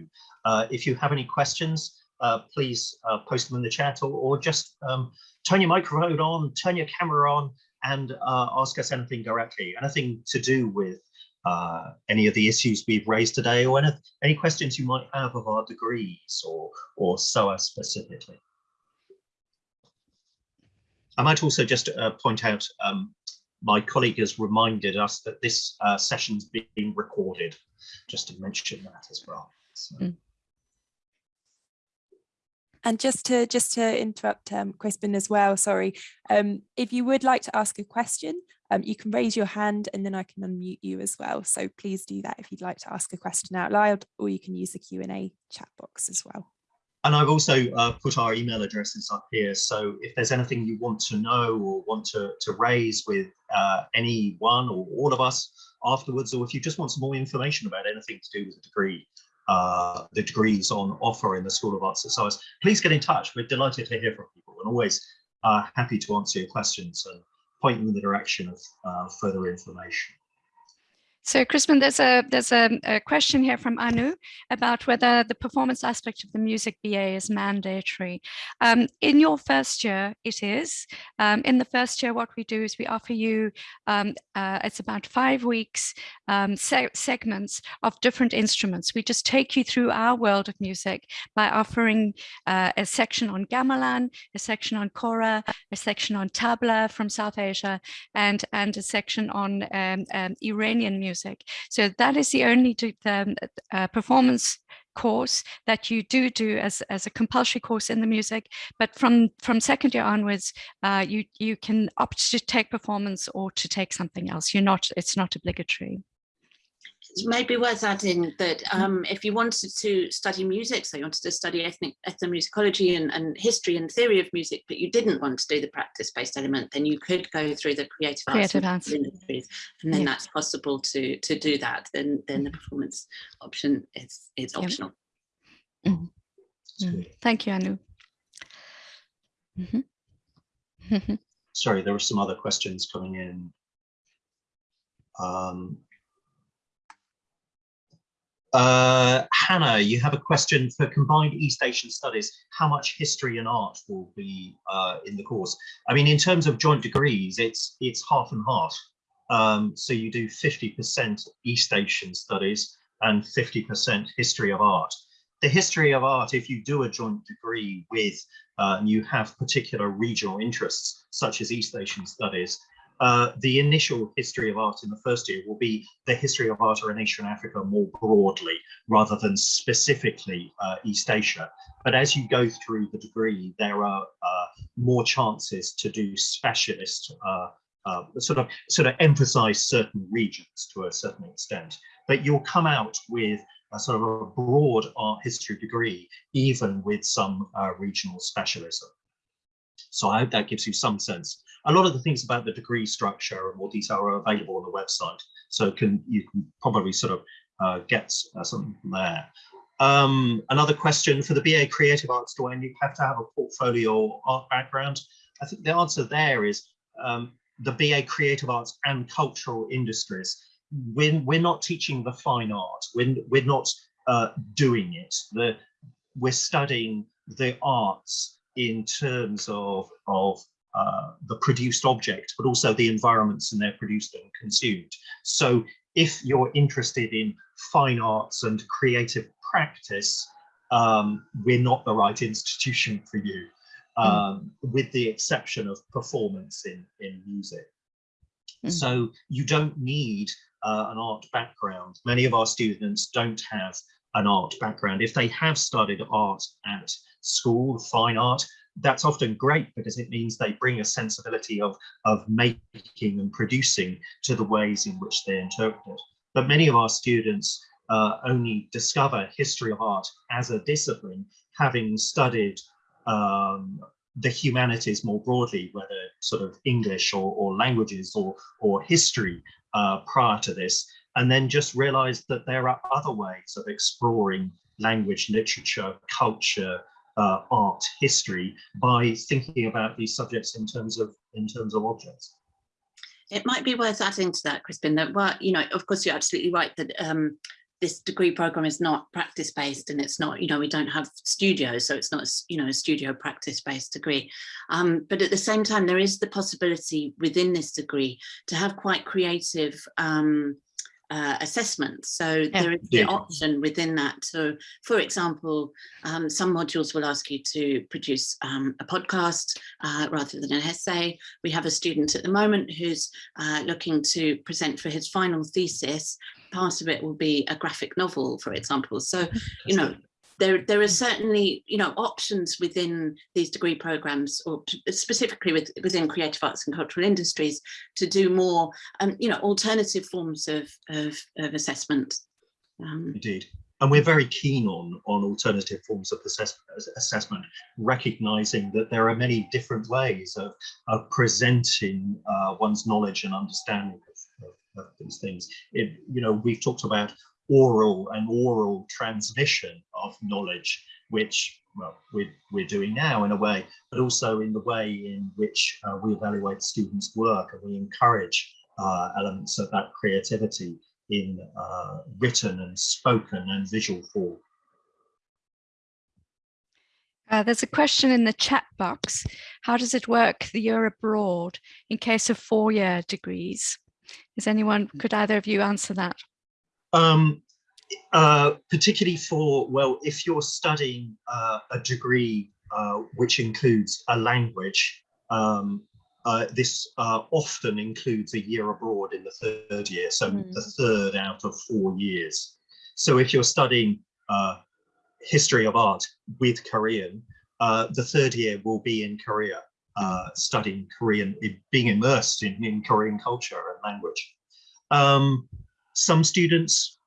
Uh, if you have any questions, uh, please uh, post them in the chat or, or just um, turn your microphone on, turn your camera on, and uh, ask us anything directly. Anything to do with uh, any of the issues we've raised today, or any, any questions you might have of our degrees or or SOAS specifically. I might also just uh, point out um, my colleague has reminded us that this uh, session's being recorded, just to mention that as well. So. Mm. And just to just to interrupt um, Crispin as well, sorry, um, if you would like to ask a question, um, you can raise your hand and then I can unmute you as well. So please do that if you'd like to ask a question out loud, or you can use the Q&A chat box as well. And I've also uh, put our email addresses up here. So if there's anything you want to know or want to, to raise with uh, any one or all of us afterwards, or if you just want some more information about anything to do with the degree, uh, the degrees on offer in the School of Arts and Science, please get in touch. We're delighted to hear from people and always uh, happy to answer your questions and point you in the direction of uh, further information. So Crispin, there's a there's a, a, question here from Anu about whether the performance aspect of the music BA is mandatory. Um, in your first year, it is. Um, in the first year, what we do is we offer you, um, uh, it's about five weeks um, se segments of different instruments. We just take you through our world of music by offering uh, a section on gamelan, a section on kora, a section on tabla from South Asia, and, and a section on um, um, Iranian music music. So that is the only um, uh, performance course that you do do as, as a compulsory course in the music. But from, from second year onwards, uh, you, you can opt to take performance or to take something else. You're not, it's not obligatory it may be worth adding that mm. um, if you wanted to study music, so you wanted to study ethnic ethnomusicology and, and history and theory of music, but you didn't want to do the practice-based element, then you could go through the creative, creative arts, and, industries, and then yeah. that's possible to to do that. Then then the performance option is is optional. Mm -hmm. Mm. Thank you, Anu. Mhm. Sorry, there were some other questions coming in. Um, uh, Hannah, you have a question for combined East Asian studies. How much history and art will be uh, in the course? I mean, in terms of joint degrees, it's it's half and half. Um, so you do 50% East Asian studies and 50% history of art. The history of art, if you do a joint degree with uh, and you have particular regional interests, such as East Asian studies, uh, the initial history of art in the first year will be the history of art or in Asia and Africa more broadly, rather than specifically uh, East Asia. But as you go through the degree, there are uh, more chances to do specialist, uh, uh, sort of sort of emphasize certain regions to a certain extent. But you'll come out with a sort of a broad art history degree, even with some uh, regional specialism. So I hope that gives you some sense. A lot of the things about the degree structure and more detail are available on the website. So can you can probably sort of uh, get uh, something from there. Um, another question for the BA Creative Arts, do I have to have a portfolio or art background? I think the answer there is um, the BA Creative Arts and Cultural Industries. We're, we're not teaching the fine art. We're, we're not uh, doing it. The, we're studying the arts in terms of, of uh, the produced object, but also the environments and they're produced and consumed. So if you're interested in fine arts and creative practice, um, we're not the right institution for you, um, mm. with the exception of performance in, in music. Mm. So you don't need uh, an art background. Many of our students don't have an art background. If they have studied art at school, fine art, that's often great because it means they bring a sensibility of, of making and producing to the ways in which they interpret it. But many of our students uh, only discover history of art as a discipline, having studied um, the humanities more broadly, whether sort of English or, or languages or, or history uh, prior to this, and then just realized that there are other ways of exploring language, literature, culture, uh, art, history by thinking about these subjects in terms of in terms of objects. It might be worth adding to that, Crispin, that well, you know, of course, you're absolutely right that um, this degree program is not practice based and it's not, you know, we don't have studios, so it's not, you know, a studio practice based degree. Um, but at the same time, there is the possibility within this degree to have quite creative um, uh, assessment. So yeah. there is the yeah. option within that. So for example, um, some modules will ask you to produce um, a podcast uh, rather than an essay. We have a student at the moment who's uh, looking to present for his final thesis. Part of it will be a graphic novel, for example. So, you know, there, there are certainly, you know, options within these degree programs or specifically with, within creative arts and cultural industries to do more, um, you know, alternative forms of, of, of assessment. Um, Indeed. And we're very keen on, on alternative forms of assess assessment, recognizing that there are many different ways of, of presenting uh, one's knowledge and understanding of, of, of these things. It, you know, we've talked about oral and oral transmission of knowledge, which well, we're, we're doing now in a way, but also in the way in which uh, we evaluate students' work and we encourage uh, elements of that creativity in uh, written and spoken and visual form. Uh, there's a question in the chat box. How does it work the year abroad in case of four-year degrees? Is anyone, could either of you answer that? Um, uh, particularly for, well, if you're studying uh, a degree uh, which includes a language, um, uh, this uh, often includes a year abroad in the third year, so mm. the third out of four years. So if you're studying uh, history of art with Korean, the third year will be in Korea, studying Korean, being immersed in, in Korean culture and language. Um, some students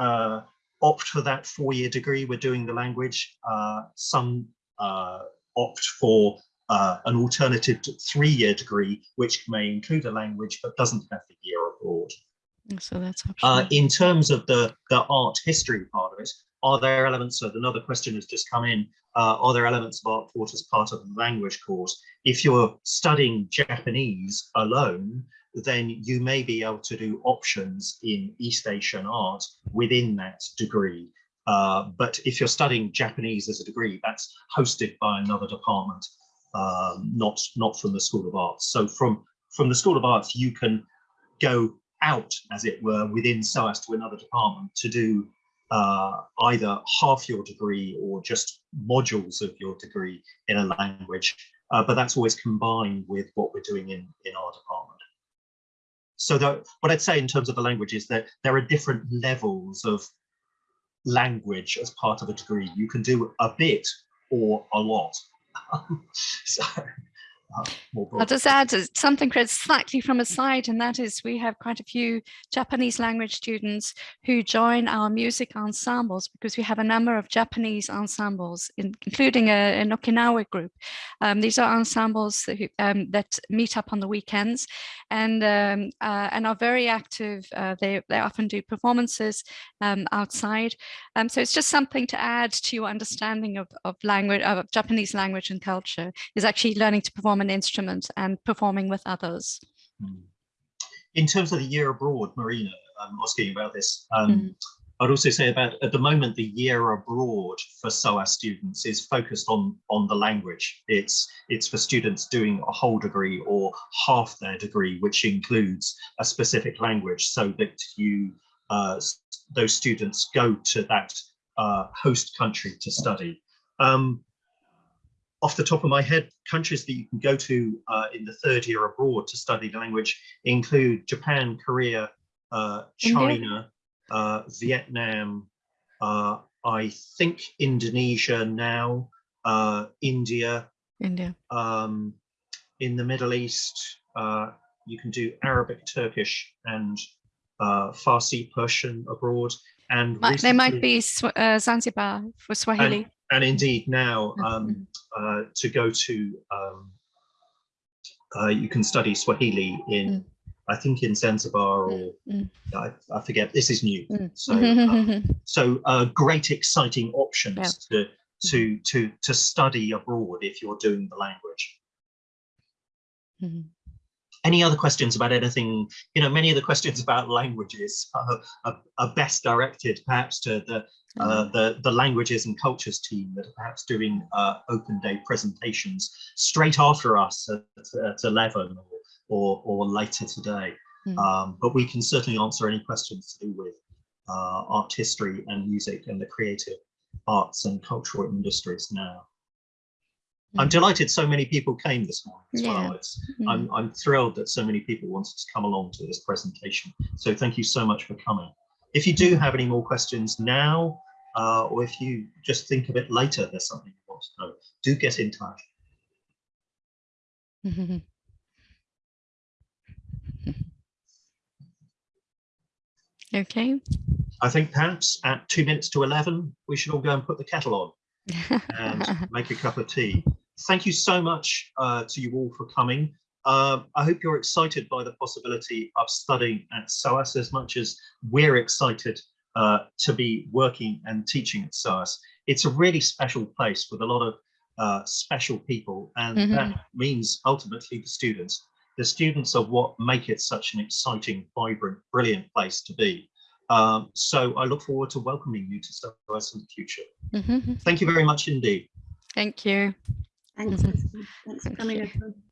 uh, opt for that four-year degree. We're doing the language. Uh, some uh, opt for uh, an alternative three-year degree, which may include a language but doesn't have the year abroad. So that's Uh, optional. in terms of the, the art history part of it, are there elements of another question has just come in? Uh, are there elements of art thought as part of the language course? If you're studying Japanese alone, then you may be able to do options in East Asian art within that degree. Uh, but if you're studying Japanese as a degree, that's hosted by another department, um, not not from the School of Arts. So from from the School of Arts, you can go out, as it were, within SOAS to another department to do uh, either half your degree or just modules of your degree in a language. Uh, but that's always combined with what we're doing in, in our department. So that, what I'd say in terms of the language is that there are different levels of language as part of a degree. You can do a bit or a lot. so, I'll just add something Chris, slightly from a side, and that is we have quite a few Japanese language students who join our music ensembles because we have a number of Japanese ensembles, in, including a, an Okinawa group. Um, these are ensembles that, who, um, that meet up on the weekends and um, uh, and are very active. Uh, they, they often do performances um, outside. Um, so it's just something to add to your understanding of, of language, of Japanese language and culture, is actually learning to perform an instrument and performing with others. Mm. In terms of the year abroad, Marina, I'm asking about this. Um, Mm. I'd also say about at the moment, the year abroad for SOAS students is focused on on the language. It's it's for students doing a whole degree or half their degree, which includes a specific language, so that you uh, those students go to that uh, host country to study. Um, off the top of my head, countries that you can go to uh, in the third year abroad to study the language include Japan, Korea, uh, China, uh, Vietnam, uh, I think Indonesia now, uh, India, India. um, in the Middle East, uh, you can do Arabic, Turkish, and uh, Farsi, Persian abroad. And Might- They might be uh, Zanzibar for Swahili. and indeed now um, uh, to go to um, uh, you can study Swahili in I think in Zanzibar or mm. I, I forget this is new Mm. so uh, so uh, great exciting options to to to to study abroad if you're doing the language Mhm. Any other questions about anything you know many of the questions about languages are, are, are best directed perhaps to the uh, the the languages and cultures team that are perhaps doing uh, open day presentations straight after us at, at 11 or, or, or later today. Mm. Um, but we can certainly answer any questions to do with uh, art history and music and the creative arts and cultural industries now. I'm Mm. delighted so many people came this morning as Yeah. well. It's, Mm. I'm, I'm thrilled that so many people wanted to come along to this presentation. So thank you so much for coming. If you do have any more questions now, uh, or if you just think of it later, there's something you want to know, do get in touch. Okay. I think perhaps at two minutes to 11, we should all go and put the kettle on and make a cup of tea. Thank you so much uh, to you all for coming. Um, I hope you're excited by the possibility of studying at SOAS as much as we're excited uh, to be working and teaching at SOAS. It's a really special place with a lot of uh, special people, and Mhm. that means ultimately the students. The students are what make it such an exciting, vibrant, brilliant place to be. Um, so I look forward to welcoming you to SOAS in the future. Mhm. Thank you very much indeed. Thank you. Thanks, Mhm. Thanks for coming.